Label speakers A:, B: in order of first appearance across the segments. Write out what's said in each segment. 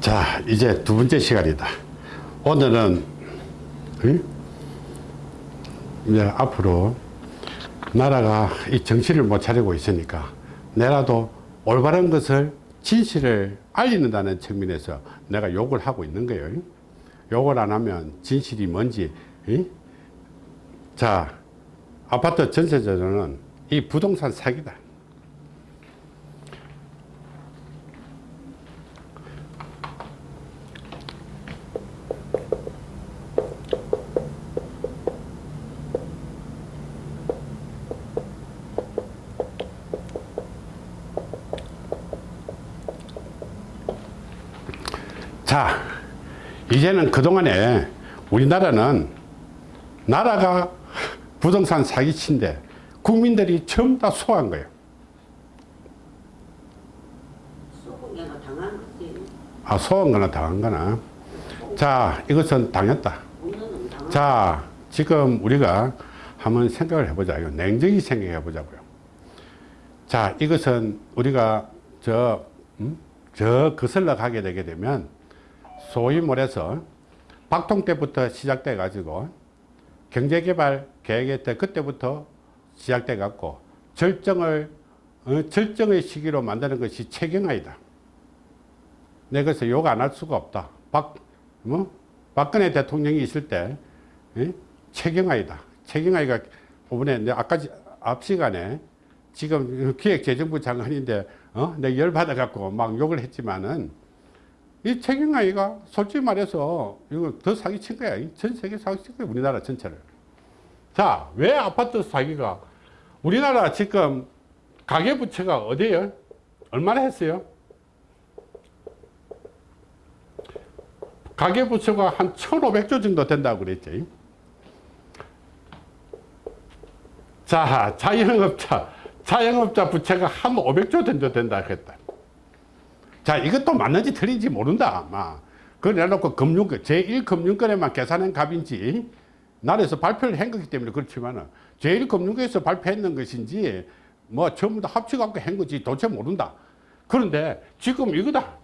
A: 자 이제 두 번째 시간이다 오늘은 응? 이제 앞으로 나라가 이 정신을 못 차리고 있으니까 내라도 올바른 것을 진실을 알리는다는 측면에서 내가 욕을 하고 있는 거예요 욕을 안 하면 진실이 뭔지 응? 자 아파트 전세자는 이 부동산 사기다 자 이제는 그동안에 우리나라는 나라가 부동산 사기친데 국민들이 전부 다 소화한 거예요.
B: 거지.
A: 아 소화한 거나 당한 거나. 자 이것은 당했다. 자 지금 우리가 한번 생각을 해보자요 냉정히 생각해 보자고요. 자 이것은 우리가 저, 음? 저 거슬러 가게 되게 되면 소위 말해서 박통 때부터 시작돼 가지고 경제개발 계획에 때 그때부터 시작돼 갖고 절정을 어, 절정의 시기로 만드는 것이 최경화이다 내 그래서 욕 안 할 수가 없다 박, 뭐? 박근혜 대통령이 있을 때 예? 최경화이다 최경화이가 이번에 내 아까 지- 앞 시간에 지금 기획재정부 장관인데 어? 내 열받아 갖고 막 욕을 했지만은 이 최경아이가 솔직히 말해서 이거 더 사기친 거야. 이전 세계 사기친 거야. 우리나라 전체를. 자, 왜 아파트 사기가 우리나라 지금 가계부채가 어디에요? 얼마나 했어요? 가계부채가 한 1,500조 정도 된다고 그랬지. 자, 자영업자, 자영업자 부채가 한 500조 정도 된다 그랬다. 자, 이것도 맞는지 틀린지 모른다. 막. 그걸 내놓고 금융, 제1금융권에만 계산한 값인지, 나라에서 발표를 한 거기 때문에 그렇지만, 제1금융권에서 발표했는 것인지, 뭐, 전부 다 합쳐갖고 한 거지, 도대체 모른다. 그런데 지금 이거다.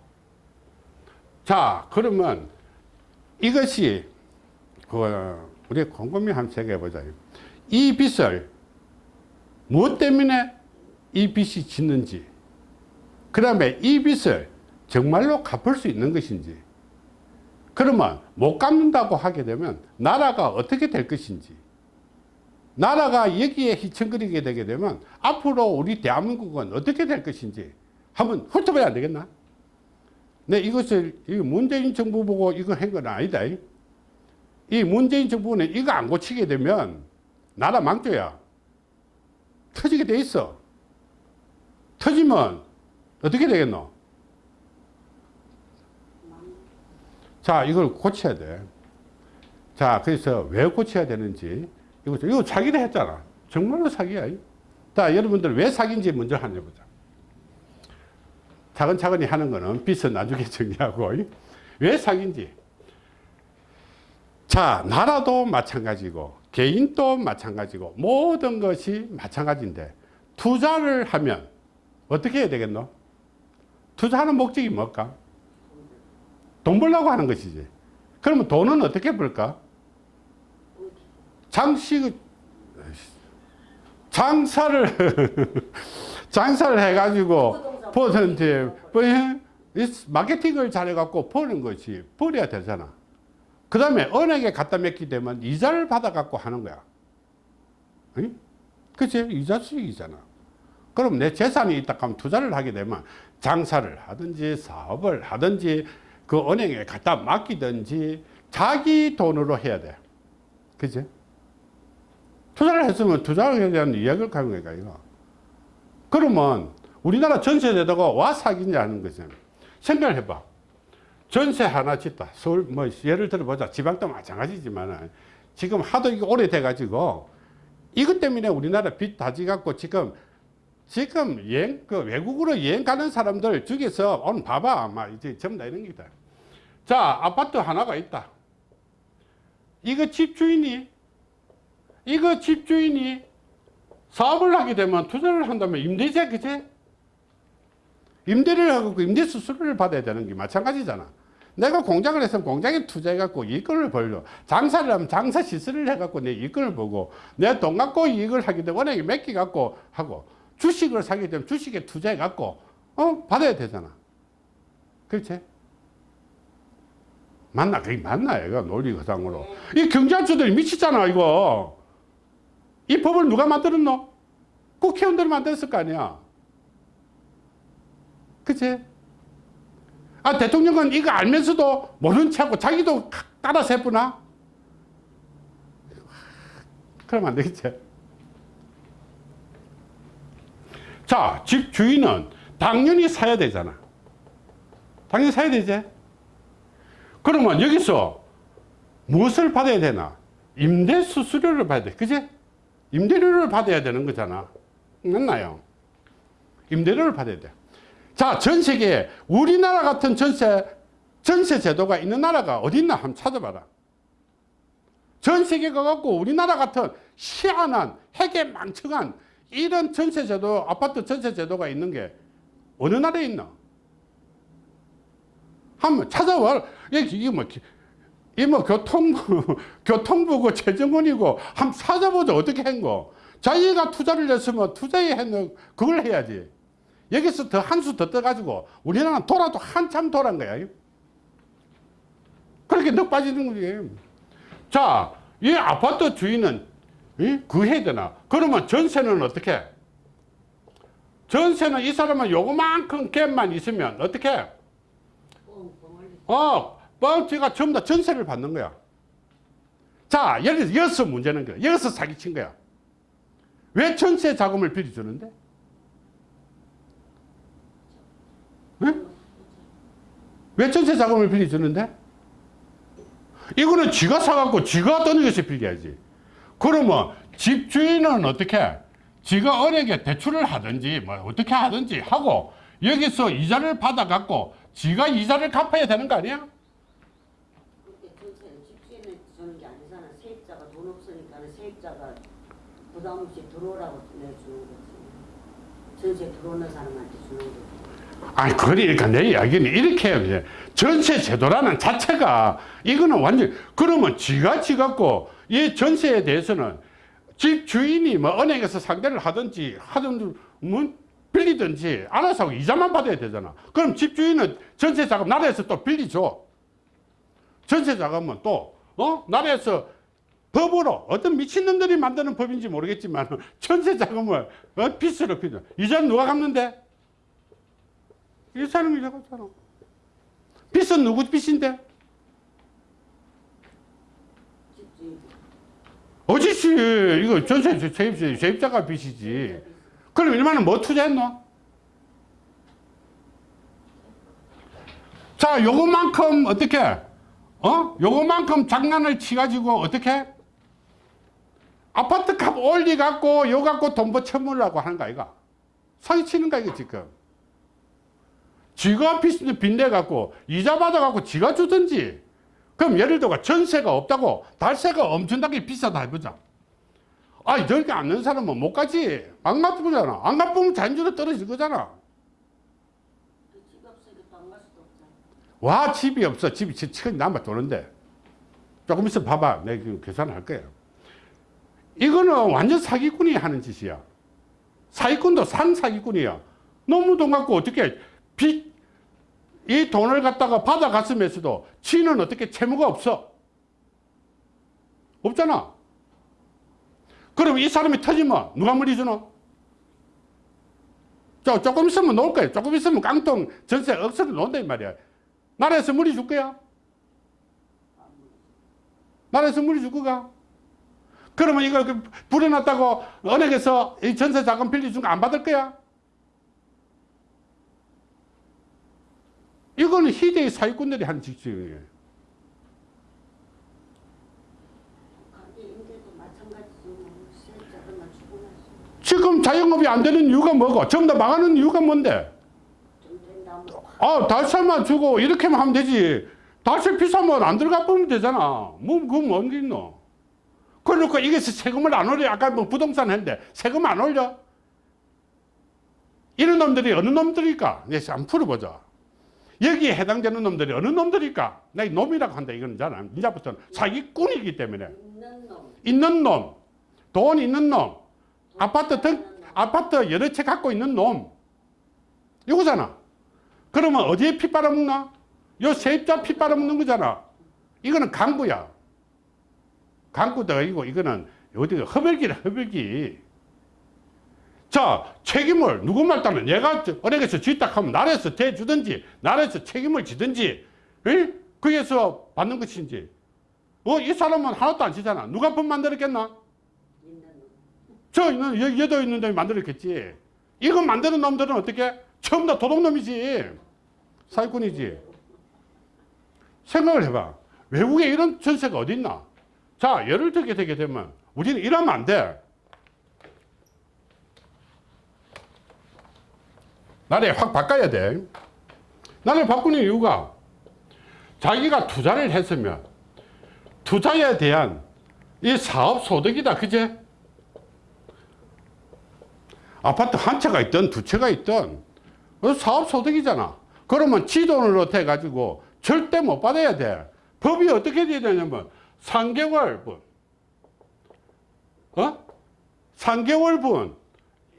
A: 자, 그러면 이것이, 그, 우리 곰곰이 한번 생각해 보자. 이 빚을 무엇 때문에 이 빚이 짓는지, 그 다음에 이 빚을 정말로 갚을 수 있는 것인지 그러면 못 갚는다고 하게 되면 나라가 어떻게 될 것인지 나라가 여기에 휘청거리게 되게 되면 앞으로 우리 대한민국은 어떻게 될 것인지 한번 훑어봐야 안 되겠나? 네, 이것을 이 문재인 정부 보고 이거 한 건 아니다. 이 문재인 정부는 이거 안 고치게 되면 나라 망조야. 터지게 돼 있어. 터지면 어떻게 되겠노? 자, 이걸 고쳐야 돼. 자, 그래서 왜 고쳐야 되는지, 이거, 이거 사기를 했잖아. 정말로 사기야. 자, 여러분들 왜 사기인지 먼저 한번 해보자. 차근차근히 하는 거는 빚은 나중에 정리하고, 왜 사기인지. 자, 나라도 마찬가지고, 개인도 마찬가지고, 모든 것이 마찬가지인데, 투자를 하면 어떻게 해야 되겠노? 투자하는 목적이 뭘까? 돈 벌려고 하는 것이지. 그러면 돈은 어떻게 벌까? 장식, 장사를, 장사를 해가지고, 퍼센트, 마케팅을 잘해갖고 버는 것이, 버려야 되잖아. 그 다음에 은행에 갖다 맡기 되면 이자를 받아갖고 하는 거야. 응? 그치? 이자 수익이잖아. 그럼 내 재산이 있다 하면 투자를 하게 되면 장사를 하든지 사업을 하든지 그 은행에 갖다 맡기든지 자기 돈으로 해야 돼. 그치? 투자를 했으면 투자에 대한 이야기를 하는 거니까, 이거. 그러면 우리나라 전세에다가 와 사기냐는 거죠. 생각을 해봐. 전세 하나 짓다. 서울, 뭐, 예를 들어보자. 지방도 마찬가지지만 지금 하도 이게 오래돼가지고 이것 때문에 우리나라 빚 다지갖고 지금 지금 여행, 그 외국으로 여행 가는 사람들 중에서 오늘 봐봐. 아마 이제 전부 다 이런 기다. 자, 아파트 하나가 있다. 이거 집주인이, 이거 집주인이 사업을 하게 되면 투자를 한다면 임대세, 그제? 임대를 하고 그 임대 수수료를 받아야 되는 게 마찬가지잖아. 내가 공장을 했으면 공장에 투자해갖고 이익을 벌려. 장사를 하면 장사 시설을 해갖고 내 이익을 보고 내 돈 갖고 이익을 하기 때문에 은행에 맡기갖고 하고 주식을 사게 되면 주식에 투자해갖고 어 받아야 되잖아. 그렇지? 맞나? 그게 맞나? 이거 논리거상으로. 이 경제학자들이 미치잖아, 이거. 이 법을 누가 만들었노? 국회의원들이 만들었을 거 아니야. 그치? 아, 대통령은 이거 알면서도 모른 체 하고 자기도 따라서 해보나? 그러면 안 되겠지. 자, 집 주인은 당연히 사야 되잖아. 당연히 사야 되지. 그러면 여기서 무엇을 받아야 되나? 임대 수수료를 받아야 돼. 그지? 임대료를 받아야 되는 거잖아. 맞나요? 임대료를 받아야 돼. 자, 전 세계에 우리나라 같은 전세, 전세 제도가 있는 나라가 어디 있나 한번 찾아봐라. 전 세계가 갖고 우리나라 같은 희한한 핵에 망청한 이런 전세 제도, 아파트 전세 제도가 있는 게 어느 나라에 있나? 한번 찾아와. 이게 뭐, 이뭐 교통부, 교통부고 재정원이고 한번 찾아보자. 어떻게 한 거. 자기가 투자를 했으면 투자에 했는 그걸 해야지. 여기서 더 한 수 더 떠가지고 우리나라는 돌아도 한참 돌아간 거야. 그렇게 넉 빠지는 거지. 자, 이 아파트 주인은 이? 그 해야 되나? 그러면 전세는 어떻게? 전세는 이 사람은 요거만큼 갭만 있으면 어떻게? 어, 뻥치가 전부 다 전세를 받는 거야. 자, 들어서 여기서 문제는 거야. 여기서 사기친 거야. 왜 전세 자금을 빌려주는데? 응? 왜 전세 자금을 빌려주는데? 이거는 지가 사갖고 지가 떠내겨서 빌려야지. 그러면 집주인은 어떻게? 지가 은행에 대출을 하든지 뭐 어떻게 하든지 하고 여기서 이자를 받아갖고 지가 이자를 갚아야 되는 거 아니야?
B: 부담 없이 들어오라고 내주는 거지. 전세 들어오는 사람한테 주는 거지.
A: 아니 그러니까 내 이야기는 이렇게 해요. 이제. 전세 제도라는 자체가 이거는 완전 그러면 지가 지갖고 이 전세에 대해서는 집 주인이 뭐 은행에서 상대를 하든지 하든 뭐 빌리든지 알아서 이자만 받아야 되잖아. 그럼 집 주인은 전세 자금 나라에서 또 빌리줘. 전세 자금은 또 어? 나라에서 법으로 어떤 미친놈들이 만드는 법인지 모르겠지만 전세 자금을 어? 빚으로 빌려. 이자는 누가 갚는데? 이 사람이 잡았잖아. 빚은 누구 빚인데? 어지씨, 이거 전세 세입자, 세입자가 빚이지. 그럼 얼마나 뭐 투자했노? 자, 요거만큼 어떻게? 어? 요거만큼 장난을 치가지고 어떻게? 아파트 값 올리갖고 요 갖고 돈 버쳐물라고 하는 거 아이가? 사기치는 거 이거 지금. 지가 빚, 빚내갖고 이자 받아 갖고 지가 주든지. 그럼 예를 들어 전세가 없다고 달세가 엄청나게 비싸다 해보자. 아 저렇게 안는 사람은 못 가지. 안 갚으잖아. 안 갚으면 잔주로 떨어질 거잖아.
B: 그.
A: 와 집이 없어. 집이 지금 남아 도는데. 조금 있어 봐봐. 내가 지금 계산할 거야 이거는 완전 사기꾼이 하는 짓이야. 사기꾼도 산 사기꾼이야. 너무 돈 갖고 어떻게 빚, 이 돈을 갖다가 받아갔으면서도 지는 어떻게 채무가 없어 없잖아 그럼 이 사람이 터지면 누가 물리주노 저 조금 있으면 놓을 거야 조금 있으면 깡통 전세 억수로 놓는다 이 말이야 나라에서 물이 줄 거야? 나라에서 물이 줄 거가? 그러면 이거 그 불어났다고 은행에서 이 전세 자금 빌려준 거 안 받을 거야? 이거는 희대의 사기꾼들이.
B: 뭐. 주고 나서
A: 지금 자영업이 안 되는 이유가 뭐고? 전부 다 망하는 이유가 뭔데?
B: 뭐.
A: 아, 달살만 주고 이렇게만 하면 되지. 달세 비싸면 안 들어가 보면 되잖아. 뭐, 그건 뭔게 있노? 그러니까 이게 세금을 안 올려. 아까 뭐 부동산 했는데 세금 안 올려? 이런 놈들이 어느 놈들일까? 네, 한번 풀어보자. 여기에 해당되는 놈들이 어느 놈들일까? 내가 놈이라고 한다 이거는 잖아. 이제부터는 사기꾼이기 때문에
B: 있는 놈.
A: 있는 놈, 돈 있는 놈, 아파트 등. 아파트 여러 채 갖고 있는 놈 이거잖아. 그러면 어디에 피 빨아먹나? 요 세입자 피 빨아먹는 거잖아. 이거는 강구야. 강구도 아니고 이거는 어디가 허벌기라 허벌기. 자 책임을 누구 말 따면 얘가 은행에서 쥐딱하면 나라에서 대주든지 나라에서 책임을 지든지 에? 거기에서 받는 것인지 어, 이 사람은 하나도 안 지잖아. 누가 법 만들었겠나? 저 있는, 여, 여도 있는 놈이 만들었겠지. 이거 만드는 놈들은 어떻게? 처음 다 도둑놈이지. 사기꾼이지. 생각을 해봐. 외국에 이런 전세가 어디 있나? 자, 예를 들게 되게 되면 우리는 이러면 안 돼. 나라에 확 바꿔야 돼. 나라를 바꾸는 이유가 자기가 투자를 했으면 투자에 대한 이 사업 소득이다. 그제? 아파트 한 채가 있든 두 채가 있든 그 사업 소득이잖아. 그러면 지돈으로 해가지고 절대 못 받아야 돼. 법이 어떻게 돼야 되냐면 3개월분, 어? 3개월분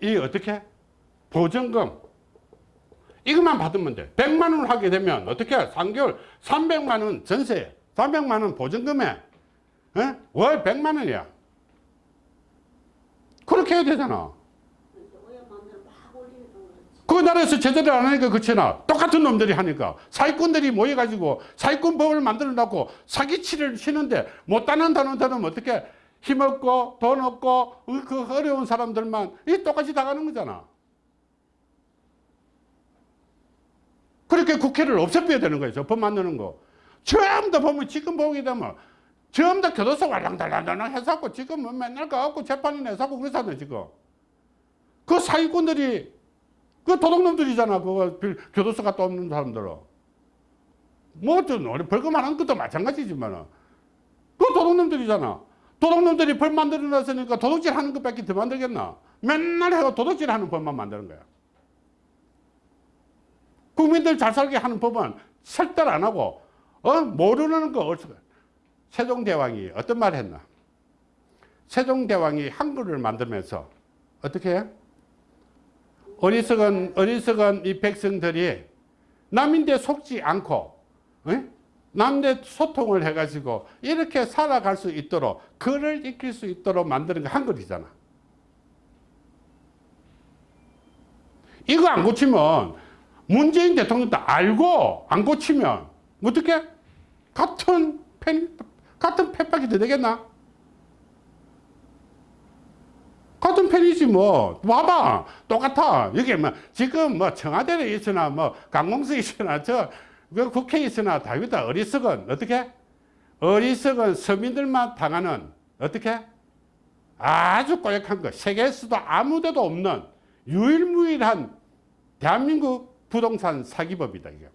A: 이 어떻게 보증금 이것만 받으면 돼. 100만 원을 하게 되면 어떻게 3개월 300만 원 전세, 300만 원 보증금에 어? 월 100만 원이야. 그렇게 해야 되잖아.
B: 그
A: 나라에서 제대로 안 하니까 그렇잖아. 똑같은 놈들이 하니까. 사기꾼들이 모여가지고 사기꾼 법을 만들어 놓고 사기치를 치는데 못 따는다는 사람은 어떻게 힘없고 돈 없고 그 어려운 사람들만 이 똑같이 당하는 거잖아. 그렇게 국회를 없애빼야 되는 거예요. 법 만드는 거. 전부 다 보면 지금 보게 되면 전부 다 교도소 war랑달랑달랑 해서고 지금은 맨날 가갖고 재판이 내서고 그러잖아요, 지금. 그 사기꾼들이 그 도둑놈들이잖아. 빌- 교도소 갔다 오는 사람들은. 뭐, 저, 우리 벌금 안 하는 것도 마찬가지지만은. 그 도둑놈들이잖아. 도둑놈들이 벌 만들어 놨으니까 도둑질 하는 것밖에 더 만들겠나? 맨날 해가 도둑질 하는 법만 만드는 거야. 국민들 잘 살게 하는 법은 설득 안 하고, 어? 모르는 거 어디서. 세종대왕이 어떤 말 했나? 세종대왕이 한글을 만들면서 어떻게 해? 어리석은, 어리석은 이 백성들이 남인데 속지 않고, 에? 남대 소통을 해가지고 이렇게 살아갈 수 있도록, 글을 익힐 수 있도록 만드는 게 한글이잖아. 이거 안 고치면 문재인 대통령도 알고 안 고치면 어떻게? 같은 팬, 같은 더 되겠나? 같은 편이지 뭐. 와봐. 똑같아. 여기 뭐 지금 뭐 청와대에 있으나 뭐 강공수에 있으나 저그 국회에 있으나 다 여기다 어리석은 어떻게? 어리석은 서민들만 당하는 어떻게? 아주 꼬역한 거. 세계에서도 아무데도 없는 유일무이한 대한민국 부동산 사기법이다 이게.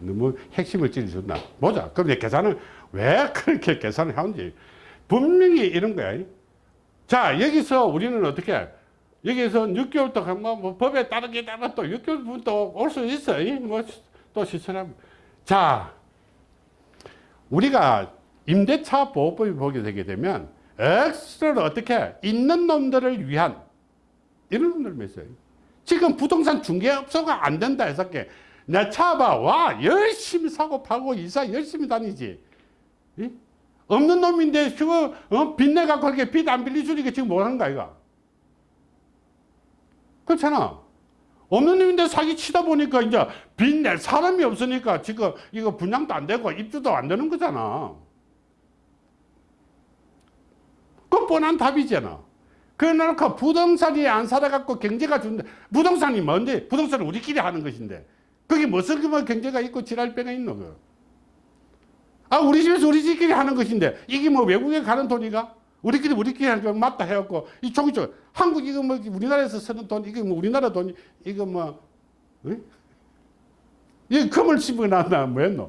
A: 너무 핵심을 찔러준다 보자. 그럼 이제 계산을 왜 그렇게 계산을 하는지. 분명히 이런 거야. 자 여기서 우리는 어떻게 여기서 6개월 동안 뭐, 뭐 법에 따르게 따라 또 6개월 또올 수 있어. 뭐또 시설하면 자 우리가 임대차 보호법이 보게 되게 되면 엑스트라로 어떻게 있는 놈들을 위한 이런 놈들 있어요. 지금 부동산 중개업소가 안 된다 해서 내 차 봐. 와 열심히 사고 파고 이사 열심히 다니지. 이? 없는 놈인데 그거 어? 빚내 갖고 그렇게 빚 안 빌려주니까 지금 뭐 하는 거야 이거 그렇잖아 없는 놈인데 사기 치다 보니까 이제 빚낼 사람이 없으니까 지금 이거 분양도 안 되고 입주도 안 되는 거잖아 그 뻔한 답이잖아 그러니까 부동산이 안 살아갖고 경제가 준다 부동산이 뭔데 부동산은 우리끼리 하는 것인데 그게 무슨 뭐 경제가 있고 지랄 빼가 있노 그. 아, 우리 집에서 우리 집끼리 하는 것인데, 이게 뭐 외국에 가는 돈이가? 우리끼리 우리끼리 하는 거 맞다 해갖고, 이 종이 쪽, 한국 이거 뭐 우리나라에서 쓰는 돈, 이거 뭐 우리나라 돈, 이거 뭐, 응? 이 금을 집어놨나, 뭐 했노?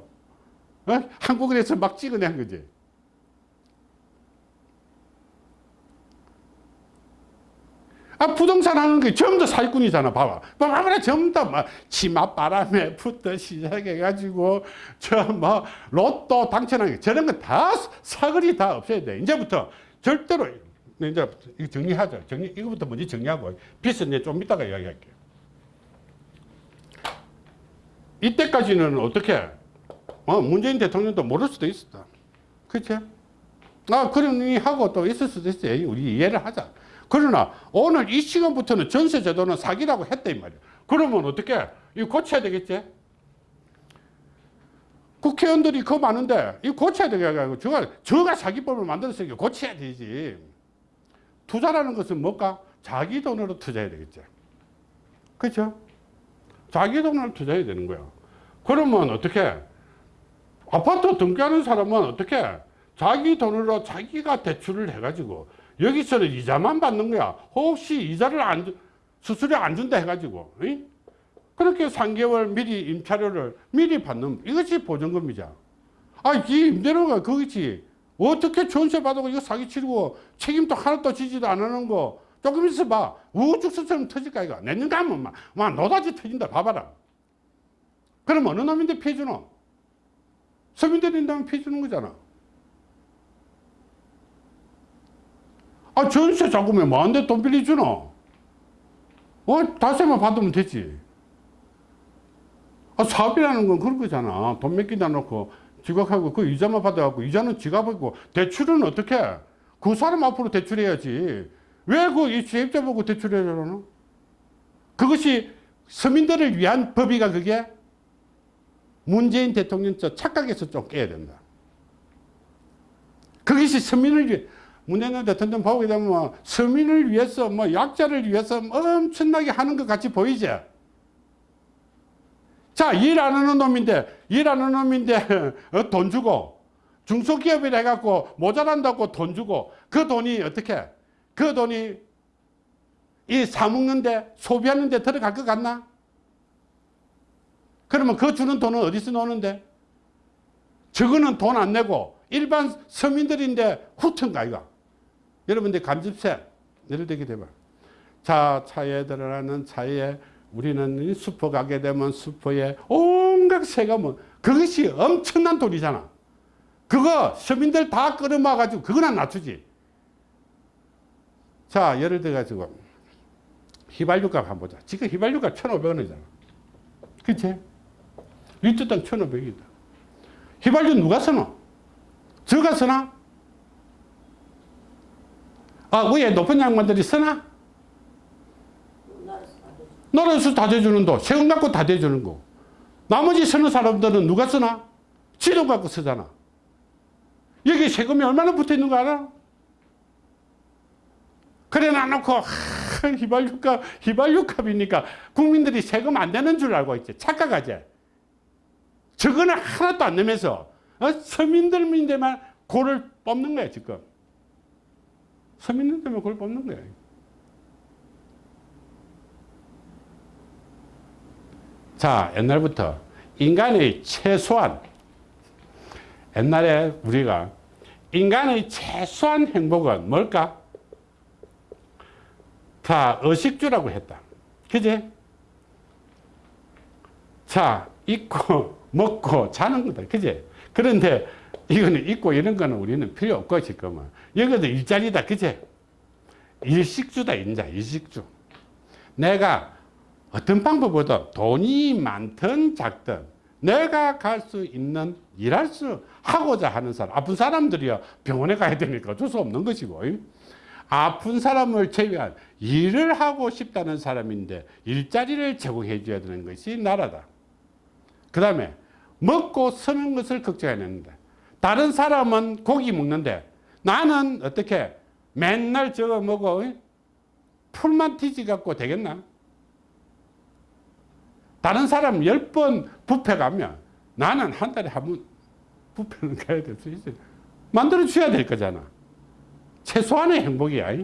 A: 어? 한국에서 막 찍어낸 거지. 아, 부동산 하는 게 전부 다 사기꾼이잖아. 봐봐. 봐봐라. 전부 다 막, 치맛바람에부터 시작해가지고, 저 뭐, 로또 당첨하는 게 저런 거 다 사거리 다 없애야 돼. 이제부터 절대로, 이제 이거 정리하자. 정리, 이거부터 먼저 정리하고, 빚은 이제 좀 이따가 이야기할게요. 이때까지는 어떻게, 어, 문재인 대통령도 모를 수도 있었다. 그치? 아, 그러니 하고 또 있을 수도 있어요. 우리 이해를 하자. 그러나 오늘 이 시간부터는 전세 제도는 사기라고 했다 이 말이야. 그러면 어떻게? 이거 고쳐야 되겠지? 국회의원들이 그 많은데 이거 고쳐야 되겠고 저가 저가 사기법을 만들었으니까 고쳐야 되지. 투자라는 것은 뭘까? 자기 돈으로 투자해야 되겠지. 그렇죠? 자기 돈으로 투자해야 되는 거야. 그러면 어떻게? 아파트 등기하는 사람은 어떻게? 자기 돈으로 자기가 대출을 해가지고 여기서는 이자만 받는 거야. 혹시 이자를 안, 주- 수수료 안 준다 해가지고. 응? 그렇게 3개월 미리 임차료를 미리 받는 이것이 보증금이자. 아, 이 임대료가 그거지. 어떻게 전세 받고 이거 사기 치르고 책임도 하나도 지지도 안 하는 거 조금 있어 봐. 우죽수처럼 터질 까 이거. 내년 가면 막, 막 노다지 터진다. 봐봐라. 그럼 어느 놈인데 피해 주노? 서민들이 인다면 피해 주는 거잖아. 아, 전세 자금에 뭐한데 돈 빌려주노? 어, 다세만 받으면 되지. 아, 사업이라는 건 그런 거잖아. 돈몇 개다 놓고 지각하고 그 이자만 받아갖고 이자는 지가 받고 대출은 어떻게? 해? 그 사람 앞으로 대출해야지. 왜 그 세입자 보고 대출해야 되나? 그것이 서민들을 위한 법이가 그게 문재인 대통령 저 착각에서 좀 깨야 된다. 그것이 서민을 위해 문재인 대통령 보게 되면 뭐 서민을 위해서 뭐 약자를 위해서 엄청나게 하는 것 같이 보이지. 자, 일 안 하는 놈인데, 일 안 하는 놈인데, 어, 돈 주고, 중소기업이라 해갖고 모자란다고 돈 주고, 그 돈이 어떻게, 그 돈이 이 사먹는데, 소비하는데 들어갈 것 같나? 그러면 그 주는 돈은 어디서 노는데? 저거는 돈 안 내고, 일반 서민들인데 후튼가, 이거. 여러분들 감집세, 예를 들게 되면. 자, 차에 들어가는 차에 우리는 이 슈퍼 가게 되면 슈퍼에 온갖 세가 뭐 그것이 엄청난 돈이잖아. 그거 서민들 다 끌어모아 가지고 그거나 낮추지. 자, 예를 들어 가지고 휘발유값 한번 보자. 지금 휘발유가 1,500원이잖아. 그치? 리터당 1,500이다. 휘발유 누가 쓰노? 저가 쓰나? 아, 위에 높은 양반들이 쓰나?
B: 나라에서 다
A: 대주는 도 세금 갖고 다 대주는 거. 나머지 쓰는 사람들은 누가 쓰나? 지돈 갖고 쓰잖아. 여기 세금이 얼마나 붙어 있는 거 알아? 그래 놔놓고 하, 휘발유값 휘발유값이니까 국민들이 세금 안 되는 줄 알고 있지 착각하지. 저거는 하나도 안 내면서 어? 서민들인데만 고를 뽑는 거야 지금. 서민들만 고를 뽑는 거야. 자, 옛날부터 인간의 최소한 옛날에 우리가 인간의 최소한 행복은 뭘까? 자, 의식주라고 했다. 그지? 자, 입고, 먹고, 자는 거다. 그지? 그런데 이거는 입고 이런 거는 우리는 필요 없고, 지금은. 여기도 일자리다. 그지? 일식주다, 인자, 일식주. 내가 어떤 방법보다 돈이 많든 작든 내가 갈 수 있는 일할 수 하고자 하는 사람 아픈 사람들이야 병원에 가야 되니까 어쩔 수 없는 것이고 아픈 사람을 제외한 일을 하고 싶다는 사람인데 일자리를 제공해 줘야 되는 것이 나라다 그 다음에 먹고 서는 것을 걱정해야 되는데 다른 사람은 고기 먹는데 나는 어떻게 맨날 저거 먹어 풀만 튀지 갖고 되겠나 다른 사람 열번 부페 가면 나는 한 달에 한 번 부페는 가야 될 수 있어요. 만들어 줘야 될 거잖아. 최소한의 행복이야.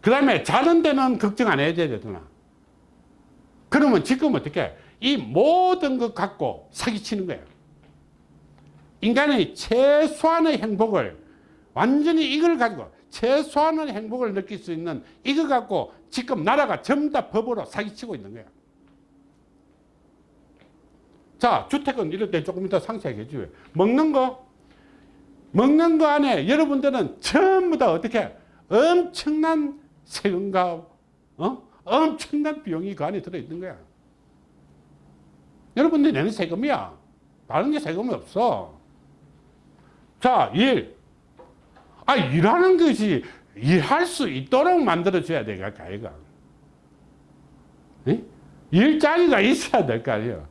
A: 그 다음에 자는 데는 걱정 안 해야 되잖아. 그러면 지금 어떻게 이 모든 것 갖고 사기치는 거야. 인간의 최소한의 행복을 완전히 이걸 가지고 최소한의 행복을 느낄 수 있는 이거 갖고 지금 나라가 전부 다 법으로 사기치고 있는 거야. 자, 주택은 이럴 때 조금 이따 상세하게 해줘요. 먹는 거, 먹는 거 안에 여러분들은 전부 다 어떻게 엄청난 세금과 어? 엄청난 비용이 그 안에 들어있는 거야. 여러분들이 내는 세금이야. 다른 게 세금이 없어. 자, 일. 아, 일하는 것이 일할 수 있도록 만들어줘야 돼, 가이가. 일자리가 있어야 될 거 아니에요.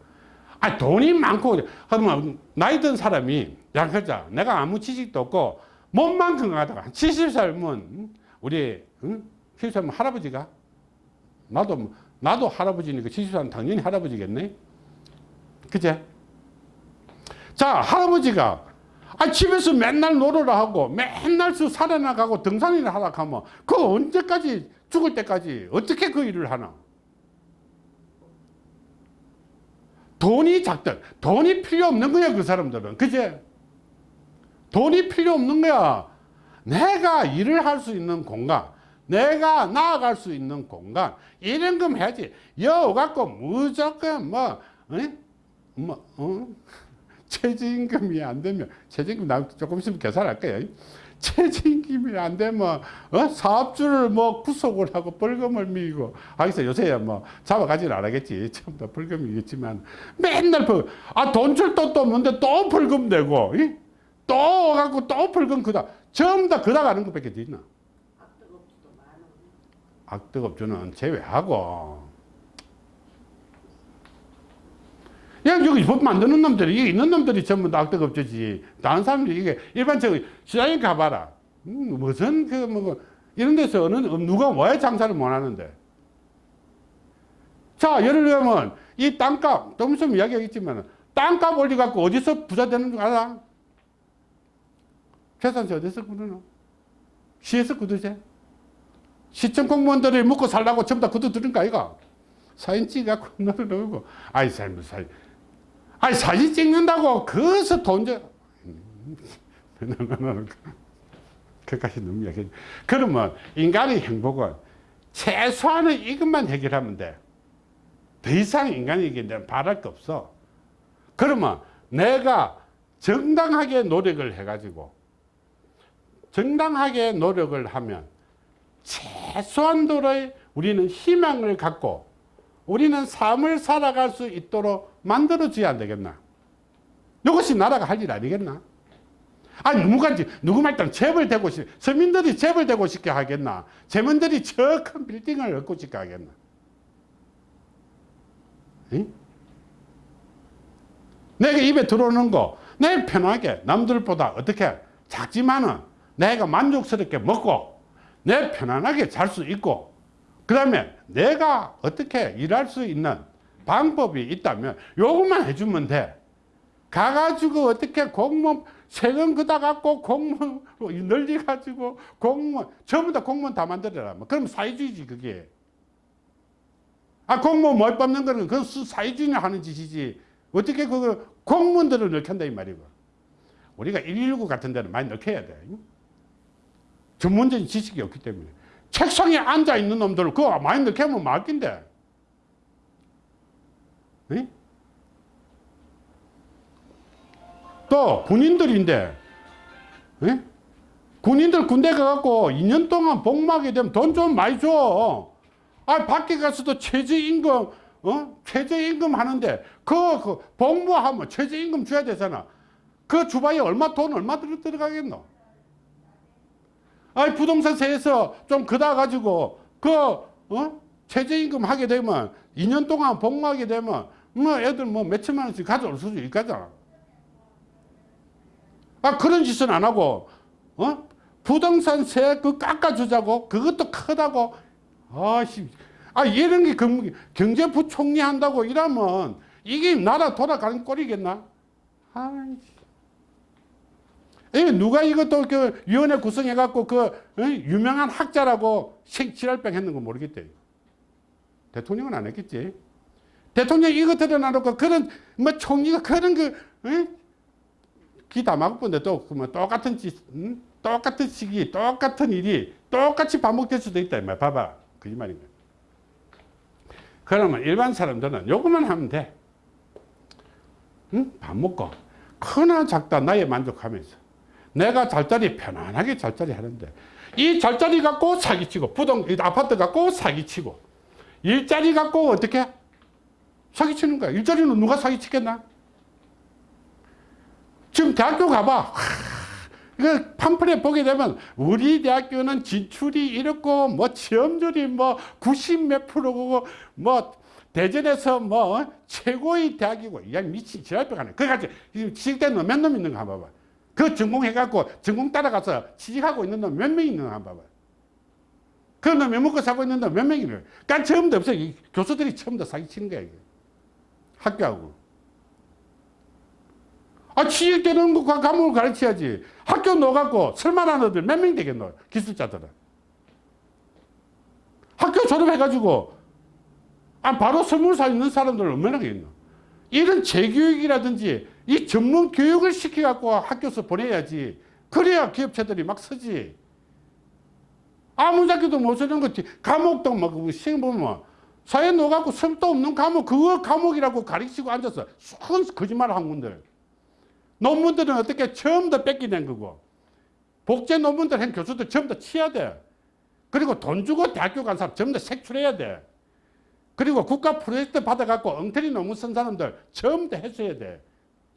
A: 아, 돈이 많고, 그러면 나이 든 사람이, 야, 그자 내가 아무 지식도 없고, 몸만 건강하다가, 70살면, 우리, 응? 70살면 할아버지가? 나도, 나도 할아버지니까 70살은 당연히 할아버지겠네? 그제? 자, 할아버지가, 아, 집에서 맨날 노래를 하고, 맨날 수 살아나가고 등산이나 하다 하면, 그 언제까지, 죽을 때까지, 어떻게 그 일을 하나? 돈이 작든, 돈이 필요 없는 거야, 그 사람들은. 그제? 돈이 필요 없는 거야. 내가 일을 할 수 있는 공간, 내가 나아갈 수 있는 공간, 이런 거 해야지. 여 갖고 무조건 뭐, 어? 뭐, 어? 최저임금이 안 되면, 최저임금 나 조금 있으면 계산할 거야. 최저임금이 안 되면, 어? 사업주를 뭐 구속을 하고 벌금을 미고, 하기서 요새야 뭐 잡아가지는 안 하겠지. 처음 다 벌금이겠지만, 맨날 벌, 아, 돈줄도 또 뭔데 또 벌금 내고, 이? 또 갖고 또 벌금 그다. 전부 다 그다 가는 것밖에 더 있나? 악덕업주는 제외하고. 야, 여기 법 만드는 놈들이, 이게 있는 놈들이 전부 다 악덕 업주지. 다른 사람들이 이게 일반적으로 시장에 가봐라. 음, 무슨 그, 뭐, 이런 데서 어느, 누가 왜 장사를 못 하는데. 자, 예를 들면, 이 땅값, 좀 있으면 이야기하겠지만, 땅값 올려갖고 어디서 부자 되는 줄 알아? 계산서 어디서 구르나? 시에서 구두제? 시청 공무원들이 먹고 살라고 전부 다 구두 들은 거 아이가? 사진 찍어갖고 너를 넣고, 아이, 삶을 살. 아이, 사진 찍는다고, 거기서 돈 줘. 그까지 너무 이야기 그러면 인간의 행복은 최소한의 이것만 해결하면 돼. 더 이상 인간에게 바랄 게 없어. 그러면 내가 정당하게 노력을 해가지고 정당하게 노력을 하면 최소한도의 우리는 희망을 갖고 우리는 삶을 살아갈 수 있도록 만들어줘야 안 되겠나? 이것이 나라가 할 일 아니겠나? 아니, 누가, 누구 말따 재벌 되고 싶, 서민들이 재벌 되고 싶게 하겠나? 재민들이 저 큰 빌딩을 얻고 싶게 하겠나? 응? 내가 입에 들어오는 거, 내 편하게 남들보다 어떻게 작지만은 내가 만족스럽게 먹고 내 편안하게 잘 수 있고 그 다음에 내가 어떻게 일할 수 있는 방법이 있다면 요것만 해주면 돼. 가가지고 어떻게 공무원 세금 그다 갖고 공무원 늘려가지고 공무원 전부 다 공무원 다 만들어라. 뭐 그럼 사회주의지 그게. 아 공무원 못 뽑는 거는 그 사회주의냐 하는 짓이지. 어떻게 그 공무원들을 넣겠다 이 말이고. 우리가 119 같은 데는 많이 넣혀야 돼. 전문적인 지식이 없기 때문에. 책상에 앉아 있는 놈들 그거 많이 넣게 하면 막긴데. 네? 또 군인들인데 네? 군인들 군대 가갖고 2년 동안 복무하게 되면 돈 좀 많이 줘. 아 밖에 가서도 최저임금 어? 최저임금 하는데 그, 그 복무하면 최저임금 줘야 되잖아. 그 주방에 얼마 돈 얼마 들어 들어가겠노? 아 부동산 세에서 좀 그다 가지고 그 어? 최저임금 하게 되면 2년 동안 복무하게 되면 뭐 애들 뭐 몇천만 원씩 가져올 수도 있겠잖아. 아 그런 짓은 안 하고 어? 부동산 세 그 깎아주자고 그것도 크다고 아씨 아 이런 게 경제부총리 한다고 이러면 이게 나라 돌아가는 꼴이겠나? 아이씨. 누가 이것도 그 위원회 구성해갖고 그 어? 유명한 학자라고 색칠할병 했는 거 모르겠대. 대통령은 안 했겠지. 대통령 이거 드러나놓고 그런 뭐 총리가 그런 그 어? 막본데 또뭐 똑같은 짓 응? 똑같은 시기, 똑같은 일이 똑같이 반복될 수도 있다. 이 말. 봐봐. 거야. 그러면 일반 사람들은 요것만 하면 돼. 응? 밥 먹고. 크나 작다 나에 만족하면서. 내가 잘자리 편안하게 잘자리 하는데 이 잘자리 갖고 사기치고 부동 이 아파트 갖고 사기치고 일자리 갖고 어떻게 사기치는 거야. 일자리는 누가 사기치겠나? 지금 대학교 가봐. 하, 이거 팜플렛 보게 되면 우리 대학교는 진출이 이렇고 뭐 취업률이 뭐 90 몇 프로고 뭐 대전에서 뭐 최고의 대학이고 야 미친 지랄병 하네. 그까지 취직된 놈몇놈 있는가 봐봐. 그 전공해갖고 전공 따라가서 취직하고 있는 놈 몇 명 있는가 한번 봐봐. 그 놈이 먹고 사고 있는 놈 몇 명이래. 그러니까 처음도 없어. 이 교수들이 처음부터 사기치는 거야. 이게. 학교하고. 아, 취직 되는 거 과목을 가르쳐야지. 학교 넣어갖고 설만한 애들 몇 명 되겠노? 기술자들은. 학교 졸업해가지고, 아, 바로 설문사 있는 사람들 얼마나 있노? 이런 재교육이라든지 이 전문 교육을 시켜갖고 학교에서 보내야지. 그래야 기업체들이 막 서지. 아무 작기도 못 쓰는 거지. 과목도 막 시험 보면 사회 넣어갖고 성도 없는 과목, 그거 과목이라고 가르치고 앉아서 큰 거짓말 한 군들. 논문들은 어떻게 처음부터 뺏기는 거고 복제 논문들 한 교수들 다 치야 돼. 그리고 돈 주고 대학교 간 사람 다 색출해야 돼. 그리고 국가 프로젝트 받아갖고 엉터리 논문 쓴 사람들 다 해소해야 돼.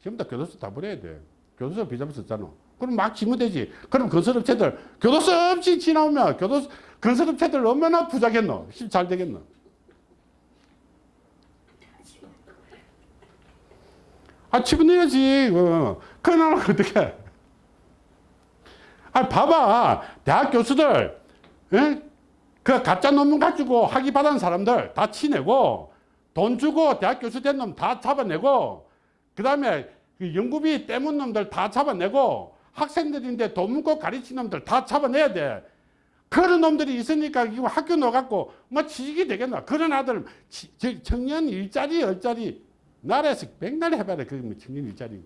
A: 전부 다 교도소 다 버려야 돼. 교도소 비자금 썼잖아. 그럼 막 지면 되지. 그럼 건설업체들 교도소 없이 지나오면 교도소 건설업체들 얼마나 부자겠노? 잘 되겠노? 아, 집어넣어야지. 어. 그러면 어떻게? 아, 봐봐. 대학 교수들, 예? 그 가짜 논문 가지고 학위 받은 사람들 다 치내고, 돈 주고 대학 교수 된 놈 다 잡아내고, 그 다음에 연구비 떼문 놈들 다 잡아내고, 학생들인데 돈 묻고 가르친 놈들 다 잡아내야 돼. 그런 놈들이 있으니까 이거 학교 넣어갖고 뭐 취직이 되겠나. 그런 아들, 청년 일자리, 열자리, 나라에서 백날 해봐라. 그게 뭐 청년 일자리고.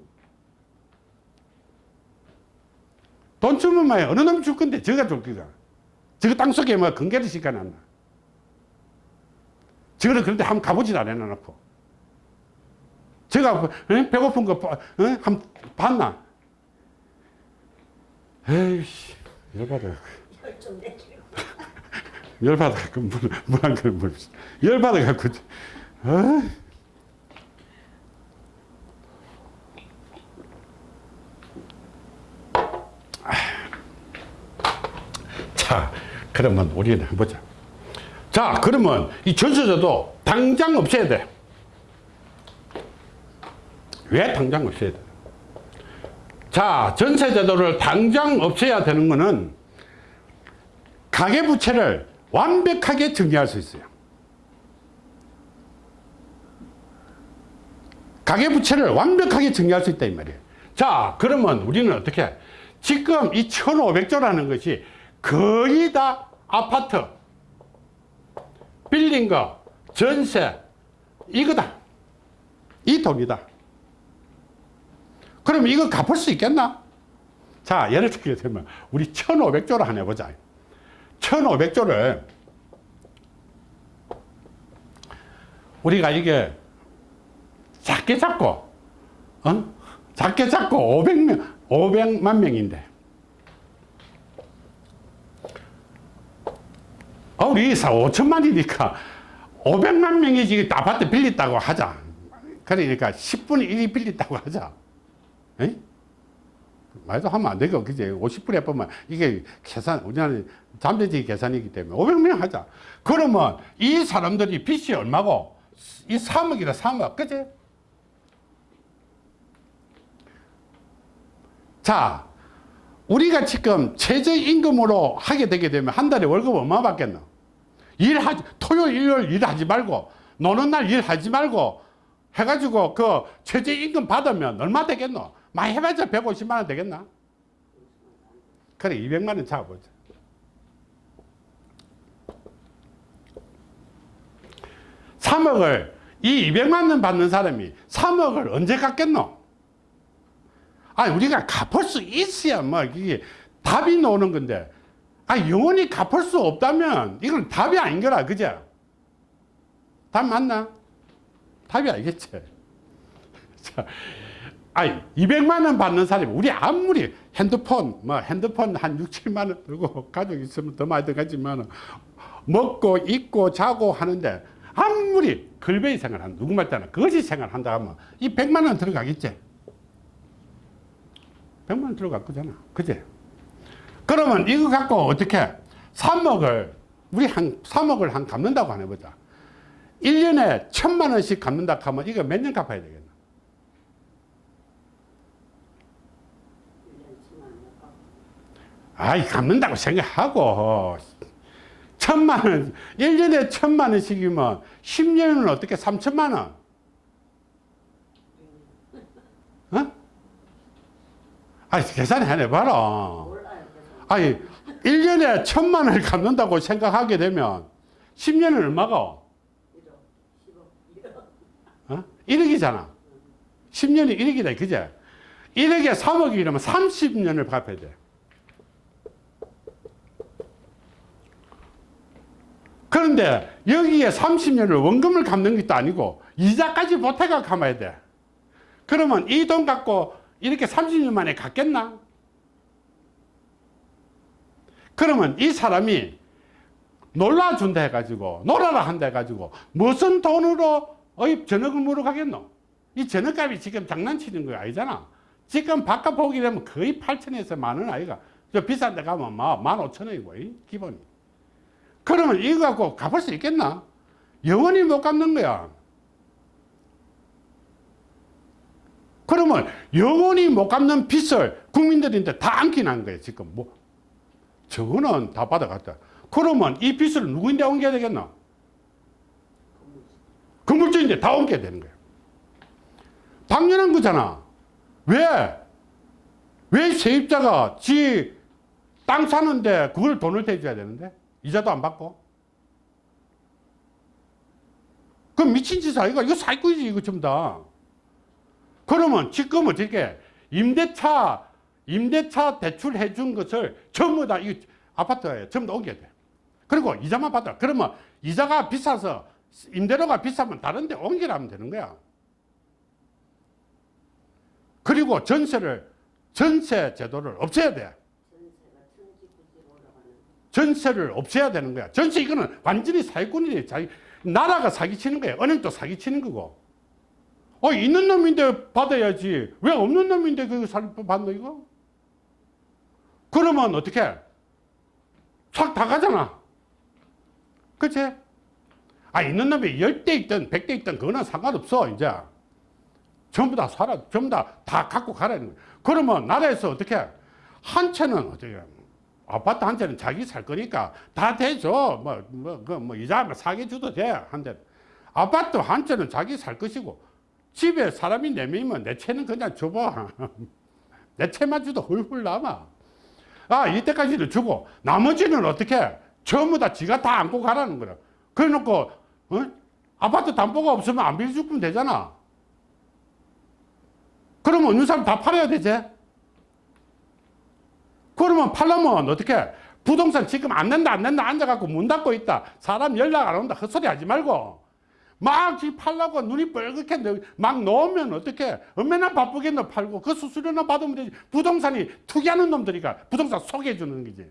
A: 돈 주면 뭐 어느 놈줄 건데 저가 줄 거가. 저거 땅 속에 뭐 건개를 시켜놨나. 저거를 그런데 한번 가보지도 안 해놔놓고. 제가 어? 배고픈 거? 한 봤나? 에이씨 열받아. 열받아 물한 그릇 물. 열받아 갖고. 어? 자, 그러면 우리는 해보자. 자, 그러면 이 전세제도 당장 없애야 돼. 왜 당장 없애야 돼? 자, 전세제도를 당장 없애야 되는 거는 가계부채를 완벽하게 정리할 수 있어요. 가계부채를 완벽하게 정리할 수 있다 이 말이에요. 자 그러면 우리는 어떻게 지금 이 1500조라는 것이 거의 다 아파트 빌린 거 전세 이거다 이 돈이다 그럼 이거 갚을 수 있겠나 자 예를 들게 되면 우리 1500조를 하나 해보자 1500조를 우리가 이게 작게 잡고, 어? 작게 잡고 500명, 500만 명인데. 어, 우리 4, 5천만이니까 500만 명이 지금 아파트 빌렸다고 하자. 그러니까 10분의 1이 빌렸다고 하자. 에? 말도 하면 안 되고, 그지? 50분에 보면 이게 계산, 우리나라 잠재적 계산이기 때문에 500명 하자. 그러면 이 사람들이 빚이 얼마고? 이 3억이라 3억, 그지? 자, 우리가 지금 최저임금으로 하게 되게 되면 한 달에 월급 얼마 받겠노? 일하지, 토요일, 일요일 일하지 말고, 노는 날 일하지 말고, 해가지고 그 최저임금 받으면 얼마 되겠노? 많이 해봤자 150만 원 되겠나? 그래, 200만 원 잡아보자. 삼억을이 200만 원 받는 사람이 3억을 언제 갚겠노? 아, 우리가 갚을 수 있어야 뭐 이게 답이 나오는 건데 아 영원히 갚을 수 없다면 이건 답이 아닌 거라 그죠? 답 맞나? 답이 아니겠지. 자, 아니 200만 원 받는 사람이 우리 아무리 핸드폰 뭐 핸드폰 한 6, 7만 원 들고 가족 있으면 더 많이 들어가지만 먹고 입고 자고 하는데 아무리 걸베이 생활한 누구 말 때나 거짓 생활한다 하면 이 100만 원 들어가겠지. 100만 원 들어갈 거잖아. 그지? 그러면 이거 갖고 어떻게 3억을 우리 한 3억을 한 갚는다고 안 해보자. 1년에 천만 원씩 갚는다 하면 이거 몇 년 갚아야 되겠나?
B: 1년 10만 원 깎아.
A: 아이 갚는다고 생각하고 천만 원 1년에 천만 원씩이면 10년은 어떻게 3천만 원? 어? 아이 계산 해내봐라
B: 몰라요. 그래서
A: 아니 1년에 천만 원을 갚는다고 생각하게 되면 10년은 얼마가?
B: 1억, 10억, 1억.
A: 어? 1억이잖아 10년이 1억이다 그제 1억에 3억이라면 30년을 갚아야 돼 그런데 여기에 30년을 원금을 갚는 것도 아니고 이자까지 보태가 갚아야 돼 그러면 이 돈 갖고 이렇게 30년 만에 갚겠나? 그러면 이 사람이 놀라준다 해가지고 놀아라 한다 해가지고 무슨 돈으로 어이 전역을 물어 가겠노? 이 전역값이 지금 장난치는 거 아니잖아. 지금 바깥 보기 되면 거의 8천에서 만 원 아이가. 저 비싼 데 가면 막 15,000원이고, 이 기본이. 그러면 이거 갖고 갚을 수 있겠나? 영원히 못 갚는 거야. 그러면 영원히 못 갚는 빚을 국민들인데 다 안기는 거예요, 지금. 뭐. 저거는 다 받아갔다. 그러면 이 빚을 누구인데 옮겨야 되겠나? 건물주인데 다 옮겨야 되는 거예요. 당연한 거잖아. 왜? 왜 세입자가 지 땅 사는데 그걸 돈을 대줘야 되는데? 이자도 안 받고? 그럼 미친 짓 아이가? 이거 사기꾼이지, 이거 전부 다. 그러면 지금 어떻게 임대차, 임대차 대출 해 준 것을 전부 다 이 아파트에 전부 다 옮겨야 돼. 그리고 이자만 받아. 그러면 이자가 비싸서 임대료가 비싸면 다른 데 옮기라면 되는 거야. 그리고 전세를, 전세 제도를 없애야 돼.
B: 전세가 천지꾸지로 올라가는.
A: 전세를 없애야 되는 거야. 전세 이거는 완전히 사기꾼이지. 자기, 나라가 사기치는 거야. 은행도 사기치는 거고. 어, 있는 놈인데 받아야지. 왜 없는 놈인데 그거 살, 받노, 이거? 그러면 어떻게? 싹다 가잖아. 그치? 아, 있는 놈이 10대 있든 100대 있든 그거는 상관없어, 이제. 전부 다 살아, 전부 다, 다 갖고 가라는 거야. 그러면 나라에서 어떻게? 한 채는 어떻게? 아파트 한 채는 자기 살 거니까 다 대줘. 뭐, 뭐, 그, 뭐, 이자 뭐 사게 줘도 돼. 한 대. 아파트 한 채는 자기 살 것이고, 집에 사람이 네 명이면 내 채는 그냥 줘봐. 내 채만 줘도 훌훌 남아. 아, 이때까지는 주고, 나머지는 어떻게? 전부 다 지가 다 안고 가라는 거야. 그래 놓고, 어? 아파트 담보가 없으면 안 빌려주면 되잖아. 그러면 어느 사람 다 팔아야 되지? 그러면 팔려면 어떻게? 부동산 지금 안 낸다, 안 낸다 앉아갖고 문 닫고 있다. 사람 연락 안 온다. 헛소리 하지 말고. 막지 팔라고 눈이 뻘겋게 너- 막 놓으면 어떻게? 얼마나 바쁘게 너 팔고 그 수수료나 받으면 되지. 부동산이 투기하는 놈들이가 부동산 소개해 주는 거지.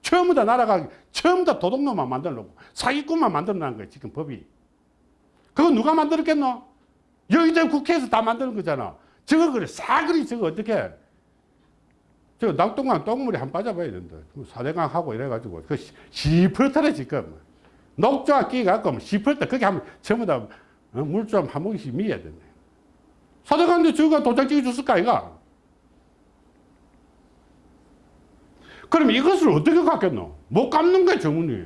A: 처음부터 나라가 처음부터 도둑놈만 만들려고 사기꾼만 만들어놓은 거야 지금 법이. 그거 누가 만들었겠노? 여의도 국회에서 다 만드는 거잖아. 저거 그래 싸그리 저거 어떻게? 저 낙동강 똥물에 한 빠져봐야 된다. 사대강 하고 이래가지고 그 시- 시퍼터래 지금. 녹조가 끼갖고 시퍼터 거기 하면 전부 다 물 좀 한 모금씩 미어야 된다. 사대강도 저거 도장 찍어줬을까 이가? 그럼 이것을 어떻게 갚겠노? 못 갚는 거야 정문이.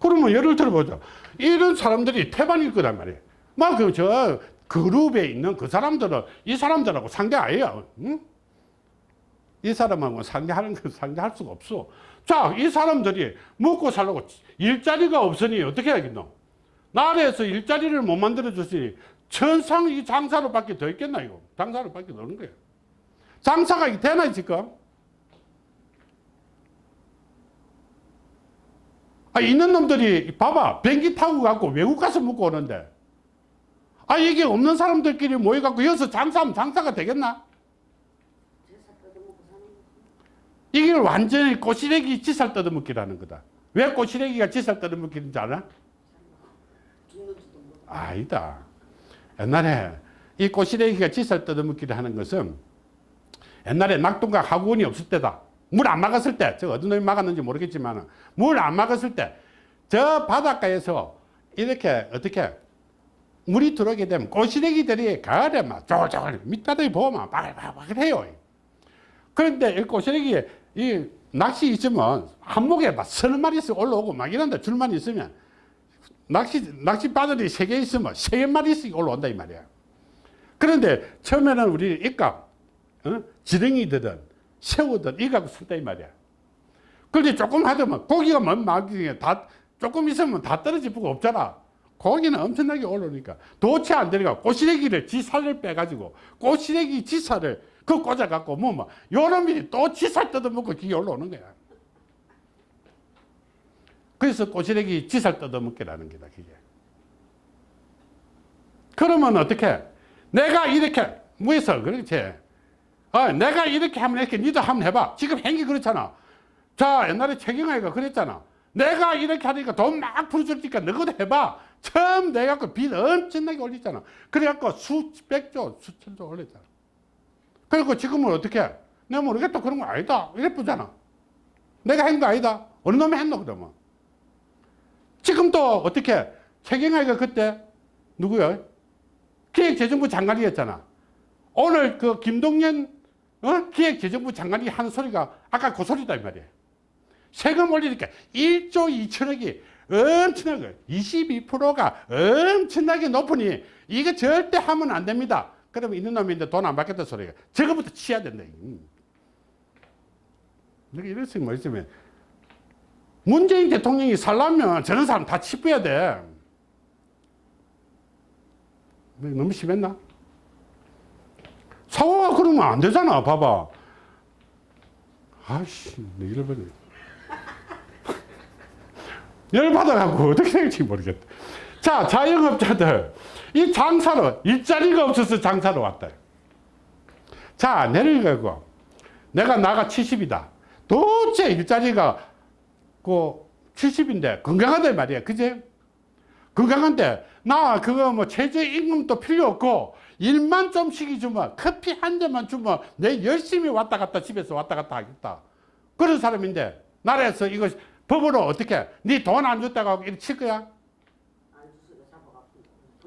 A: 그러면 예를 들어보자. 이런 사람들이 태반일 거란 말이에요. 막그저 그룹에 있는 그 사람들은 이 사람들하고 상대 아니에요. 응? 이 사람하고 상대하는 거 상대할 수가 없어. 자, 이 사람들이 먹고 살려고 일자리가 없으니 어떻게 하겠노? 나라에서 일자리를 못 만들어 줬으니 천상 이 장사로 밖에 더 있겠나 이거? 장사로 밖에 없는 거예요. 장사가 되나 지금? 아, 있는 놈들이 봐봐 비행기 타고 가고 외국 가서 먹고 오는데 아 이게 없는 사람들끼리 모여갖고 여기서 장사하면 장사가 되겠나?
B: 제사 뜯어먹고 사는 거지.
A: 이게 완전히 꼬시래기 지살 뜯어먹기라는 거다. 왜 꼬시래기가 지살 뜯어먹기인지 알아? 아니다. 옛날에 이 꼬시래기가 지살 뜯어먹기를 하는 것은 옛날에 낙동강 하구원이 없을 때다. 물 안 막았을 때, 저 어떤 놈이 막았는지 모르겠지만, 물 안 막았을 때, 저 바닷가에서 이렇게 어떻게 물이 들어오게 되면 꼬시래기들이 가을에 막 쪼쪼 밑바닥에 보면 바글바글 해요. 그런데 이 꼬시래기 이 낚시 있으면 한목에 막 서너 마리씩 올라오고 막 이런데 줄만 있으면 낚시, 낚시 바늘이 세 개 있으면 세 마리씩 올라온다 이 말이야. 그런데 처음에는 우리 입각, 어? 지렁이들은 새우들 이 갖고 쓴다 이 말이야. 그런데 조금 하더면 고기가 막 다, 조금 있으면 다 떨어지고 없잖아. 고기는 엄청나게 올라오니까 도치 안 되니까 꼬시래기를 지살을 빼가지고 꼬시래기 지살을 그 꽂아갖고 뭐 뭐 요놈이 또 지살 뜯어먹고 기게 올라오는 거야. 그래서 꼬시래기 지살 뜯어먹기라는 게다 그게. 그러면 어떻게? 내가 이렇게 뭐해서 그렇지? 어, 내가 이렇게 하면 이렇게 니도 한번 해봐. 지금 행위 그렇잖아. 자 옛날에 최경아이가 그랬잖아. 내가 이렇게 하니까 돈 막 풀어주니까 너희도 해봐. 처음 내가 그 빚 엄청나게 올렸잖아. 그래갖고 수백조, 수천조 올렸잖아. 그리고 지금은 어떻게? 해? 내가 모르겠다. 그런 거 아니다. 이래쁘잖아. 내가 한 거 아니다. 어느 놈이 했노, 그러면. 지금 또 어떻게? 최경아이가 그때 누구야? 기획재정부 장관이었잖아. 오늘 그 김동연 어? 기획재정부 장관이 하는 소리가 아까 그 소리다 이 말이야. 세금 올리니까 1조 2천억이 엄청나게 22%가 엄청나게 높으니 이거 절대 하면 안 됩니다. 그러면 있는 놈인데 돈안 받겠다 소리가 저거부터 치야 된다. 음. 내가 이럴 수 있으면 문재인 대통령이 살려면 저런 사람 다 치부해야 돼. 너무 심했나? 사고가 그러면 안 되잖아. 봐봐. 아씨, 내 잃어버려. 열받아갖고 어떻게 될지 모르겠다. 자, 자영업자들. 이 장사로, 일자리가 없어서 장사로 왔다. 자, 내려가고. 내가 나가 70이다. 도대체 일자리가 그 70인데 건강하다 말이야. 그제? 건강한데 나 그거 뭐 최저임금도 필요 없고 일만 좀씩 주면 커피 한 잔만 주면 내 열심히 왔다 갔다 집에서 왔다 갔다 하겠다. 그런 사람인데 나라에서 이거 법으로 어떻게 네 돈 안 줬다고 이렇게 칠 거야?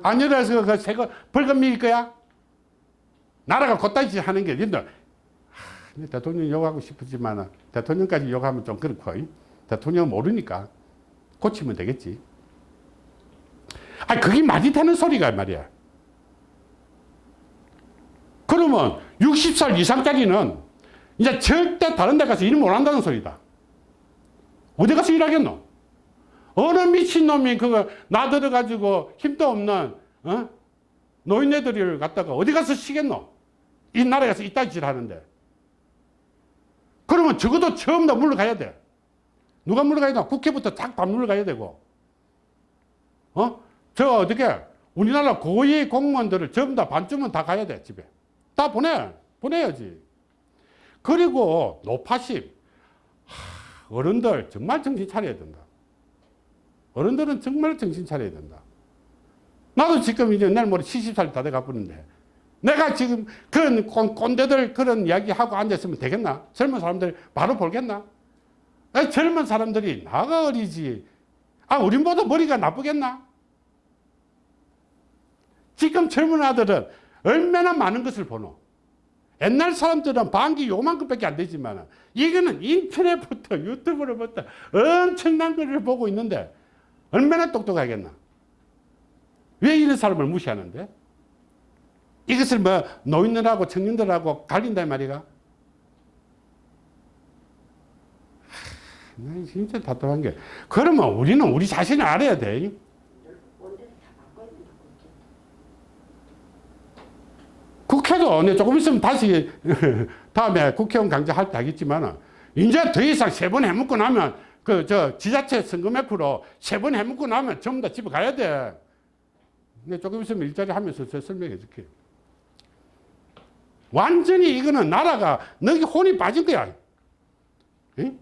A: 줘서 그 세금 벌금 밀 거야? 나라가 곧다지 하는 게 니들 하, 대통령 욕하고 싶지만 대통령까지 욕하면 좀 그렇고 대통령 모르니까 고치면 되겠지. 아 그게 말이 되는 소리가 말이야. 그러면 60살 이상짜리는 이제 절대 다른 데 가서 일 못 한다는 소리다. 어디 가서 일하겠노? 어느 미친놈이 그거 나들어가지고 힘도 없는, 어? 노인네들을 갖다가 어디 가서 쉬겠노? 이 나라에 서 이따위 짓 하는데. 그러면 적어도 처음 다 물러가야 돼. 누가 물러가야 돼? 국회부터 쫙다 물러가야 되고. 어? 저 어떻게, 우리나라 고위 공무원들을 전부 다 반쯤은 다 가야 돼, 집에. 다 보내. 보내야지. 그리고 노파심. 하, 어른들 정말 정신 차려야 된다. 어른들은 정말 정신 차려야 된다. 나도 지금 이제 내일 모레 70살 다 돼가 버는데 내가 지금 그런 꼰- 꼰대들 그런 이야기 하고 앉았으면 되겠나? 젊은 사람들 바로 볼겠나? 아, 젊은 사람들이 나가 어리지. 아, 우린보다 머리가 나쁘겠나? 지금 젊은 아들은 얼마나 많은 것을 보노. 옛날 사람들은 방기 요만큼밖에 안 되지만 이거는 인터넷부터 유튜브로부터 엄청난 것을 보고 있는데 얼마나 똑똑하겠나. 왜 이런 사람을 무시하는데? 이것을 뭐 노인들하고 청년들하고 갈린다 이 말이가? 하, 나 진짜 답답한 게 그러면 우리는 우리 자신을 알아야 돼. 국회도 내 조금 있으면 다시 다음에 국회의원 강제할 때 하겠지만 이제 더 이상 세 번 해먹고 나면 그 저 지자체 선거매표로 세 번 해먹고 나면 전부 다 집에 가야 돼. 근데 조금 있으면 일자리 하면서 저 설명해 줄게. 완전히 이거는 나라가 너기 혼이 빠진 거야. 응?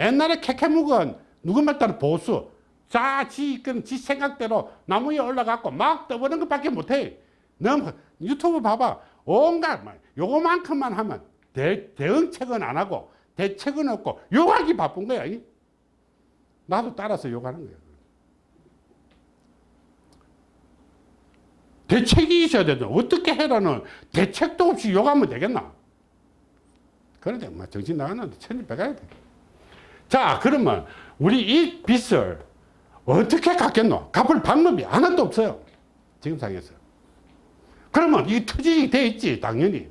A: 옛날에 캐캐묵은 누구말 따라 보수. 자, 지, 그, 지 생각대로 나무 위에 올라가고 막 떠보는 것밖에 못해. 너무, 유튜브 봐봐. 온갖, 말, 요거만큼만 하면 대, 대응책은 안 하고 대책은 없고 욕하기 바쁜 거야. 이. 나도 따라서 욕하는 거야. 대책이 있어야 되죠. 어떻게 해라는 대책도 없이 욕하면 되겠나? 그런데 뭐 정신 나가는데 천일백가야 돼. 자, 그러면 우리 이 빚을 어떻게 갚겠노? 갚을 방법이 하나도 없어요. 지금 상에서. 그러면 이 터지게 돼 있지, 당연히.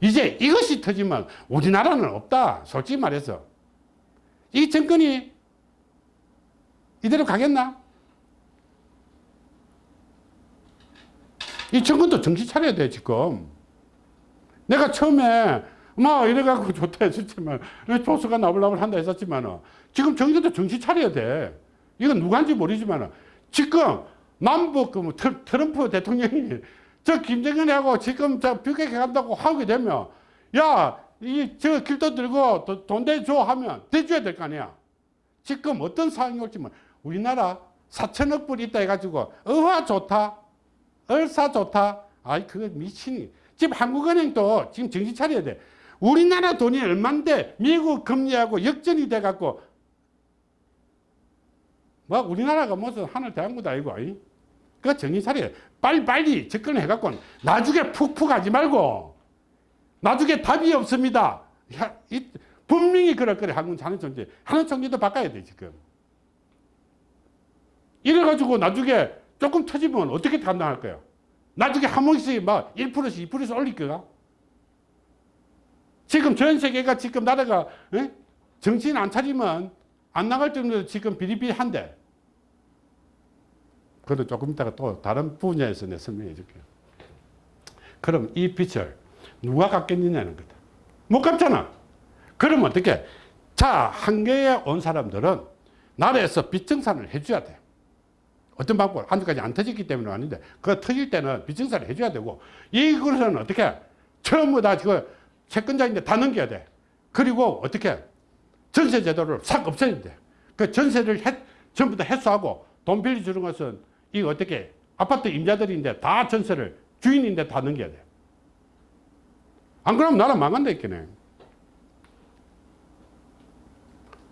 A: 이제 이것이 터지면 우리나라는 없다. 솔직히 말해서. 이 정권이 이대로 가겠나? 이 정권도 정신 차려야 돼, 지금. 내가 처음에 막 이래갖고 좋다 했었지만, 조수가 나불나불 한다 했었지만, 지금 정권도 정신 차려야 돼. 이건 누구한지 모르지만, 지금 남북 그뭐 트럼프 대통령이 저 김정은하고 지금 저 뷰게 간다고 하게 되면, 야, 이저 길도 들고 도- 돈 대줘 하면 대줘야 될 거 아니야. 지금 어떤 상황이 올지만, 우리나라 4천억 불 있다 해가지고, 어화 좋다. 얼싸 좋다. 아이, 그거 미친이. 지금 한국은행도 지금 정신 차려야 돼. 우리나라 돈이 얼만데 미국 금리하고 역전이 돼갖고, 뭐, 우리나라가 무슨 하늘 대한국도 아니고, 아이? 그거 정신 차려야 돼. 빨리 빨리 접근해갖고, 나중에 푹푹 하지 말고, 나중에 답이 없습니다. 야, 이, 분명히 그럴 거래, 한국 하는 존재. 하는 총리도 바꿔야 돼, 지금. 이래가지고 나중에 조금 터지면 어떻게 감당할 거야? 나중에 한 번씩 막 1%씩 2%씩 올릴 거야? 지금 전 세계가 지금 나라가 에? 정신 안 차리면 안 나갈 정도로 지금 비리비리한데. 그래도 조금 이따가 또 다른 분야에서 내 설명해 줄게요. 그럼 이 빚을 누가 갚겠느냐는 거다. 못 갚잖아. 그러면 어떻게? 자, 한계에 온 사람들은 나라에서 빚정산을 해줘야 돼. 어떤 방법, 아직까지 안 터졌기 때문은 아닌데, 그 터질 때는 빚정산을 해줘야 되고, 이것은 어떻게, 전부 다 지금 채권자인데 다 넘겨야 돼. 그리고 어떻게, 전세 제도를 싹 없애야 돼. 그 전세를 해, 전부 다 해소하고, 돈 빌려주는 것은, 이거 어떻게, 아파트 임자들인데 다 전세를 주인인데 다 넘겨야 돼. 안 그러면 나라 망한다 했겠네.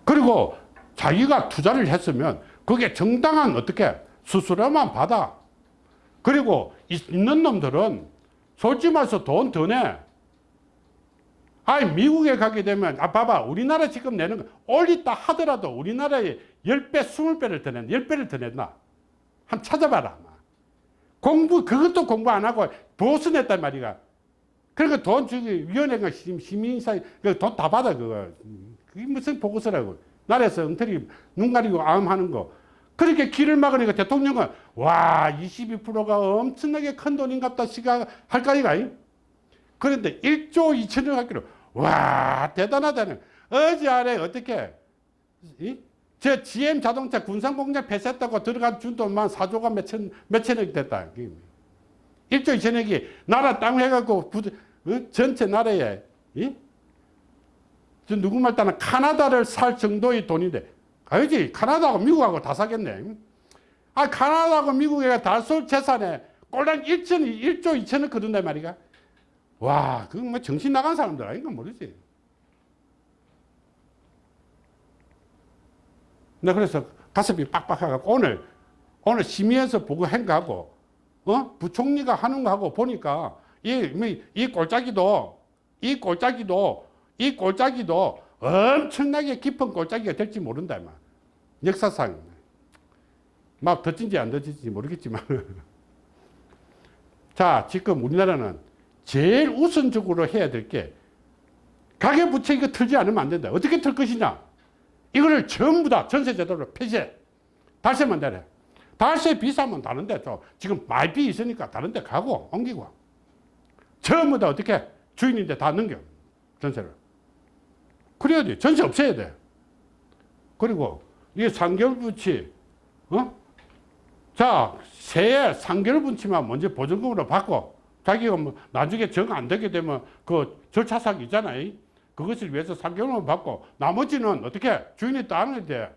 A: 그리고 자기가 투자를 했으면 그게 정당한 어떻게 수수료만 받아. 그리고 있- 있는 놈들은 솔직히 말해서 돈 더 내. 아니, 미국에 가게 되면, 아, 봐봐. 우리나라 지금 내는 거, 올리다 하더라도 우리나라에 10배, 20배를 더 낸다. 10배를 더 낸다. 한번 찾아봐라. 공부, 그것도 공부 안 하고 보수 냈단 말이야. 그러니까 돈 주기, 위원회가 시- 시민사회, 돈 다 받아, 그거. 그게 무슨 보고서라고. 나라에서 엉터리 눈 가리고 암 하는 거. 그렇게 길을 막으니까 대통령은 와 22%가 엄청나게 큰 돈인갑다 시각할까 이가 그런데 1조 2천억 하기로 와 대단하다는 어제 아래 어떻게 이? 저 GM 자동차 군산공장 폐쇄했다고 들어간 준 돈만 4조가 몇천 몇천억이 됐다 1조 2천억이 나라 땅 해갖고 부, 어? 전체 나라에 이? 저 누구 말 따나 카나다를 살 정도의 돈인데 알지? 카나다하고 미국하고 다 사겠네. 아, 카나다하고 미국에 다쏠 재산에 꼴랑 1천, 1조 2천억 거둔단 말이가. 와, 그건 뭐 정신 나간 사람들 아닌가 모르지. 나 그래서 가슴이 빡빡해갖고 오늘, 오늘 심의에서 보고 한 거하고, 어? 부총리가 하는 거하고 보니까 이, 뭐, 이 꼴짜기도, 이 꼴짜기도, 이 꼴짜기도 엄청나게 깊은 꼴짜기가 될지 모른다, 막. 역사상. 막 덧진지 안 덧진지 모르겠지만. 자, 지금 우리나라는 제일 우선적으로 해야 될 게 가계부채 이거 틀지 않으면 안 된다. 어떻게 틀 것이냐? 이거를 전부 다 전세제도로 폐쇄. 달세만 되래. 달세 비싸면 다른 데 또 지금 많이 비 있으니까 다른 데 가고 옮기고. 전부 다 어떻게 주인인데 다 넘겨. 전세를. 그래야 돼. 전세 없애야 돼. 그리고 이게 3개월 분치, 어? 자, 새해 3개월 분치만 먼저 보증금으로 받고 자기가 뭐 나중에 정 안 되게 되면 그 절차상 있잖아요. 그것을 위해서 3개월만 받고 나머지는 어떻게 주인이 따는 돼.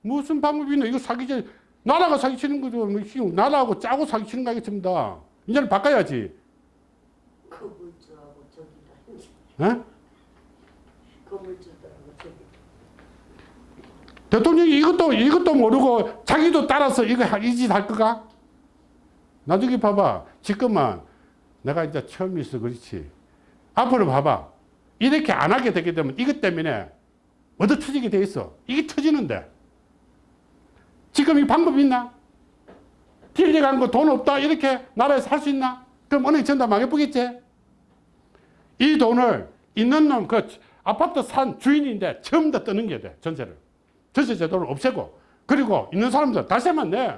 A: 무슨 방법이 있나? 이거 사기지. 나라가 사기치는 거죠. 뭐 나라하고 짜고 사기치는 거 아겠습니다. 이제는 바꿔야지.
B: 건물주하고 저기다 이제
A: 어?
B: 건물주들하고 저기
A: 대통령이 이것도 이것도 모르고 자기도 따라서 이거 이 짓 할 거가? 나중에 봐봐. 지금은 내가 이제 처음 있어 그렇지. 앞으로 봐봐. 이렇게 안 하게 되게 되면 이것 때문에 얻어 터지게 돼 있어. 이게 터지는데. 지금 이 방법이 있나? 딜리 간거 돈 없다 이렇게 나라에서 할 수 있나? 그럼 은행 전다 망해보겠지? 이 돈을 있는 놈, 그 아파트 산 주인인데 처음 다 뜨는 게 돼, 전세를. 전세 제도를 없애고. 그리고 있는 사람들 다세만 내.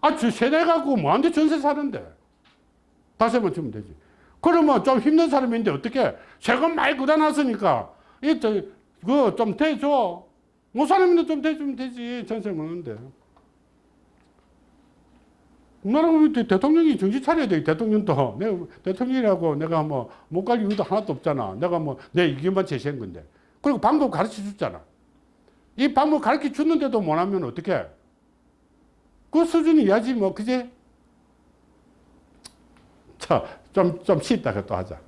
A: 아, 주 세대 갖고 뭐한테 전세 사는데. 다세만 주면 되지. 그러면 좀 힘든 사람인데 어떻게 세금 많이 걷어놨으니까 이, 저, 그거 좀 대줘. 못 사람인데 좀 대주면 되지. 전세 먹는데. 나라면 대통령이 정신 차려야 돼. 대통령도. 내가 대통령이라고 내가 뭐 못 갈 이유도 하나도 없잖아. 내가 뭐 내 의견만 제시한 건데. 그리고 방법 가르쳐 줬잖아. 이 방법 가르쳐 줬는데도 못 하면 어떡해? 그 수준이야지 뭐, 그제? 자, 좀, 좀 쉽다, 그것도 하자.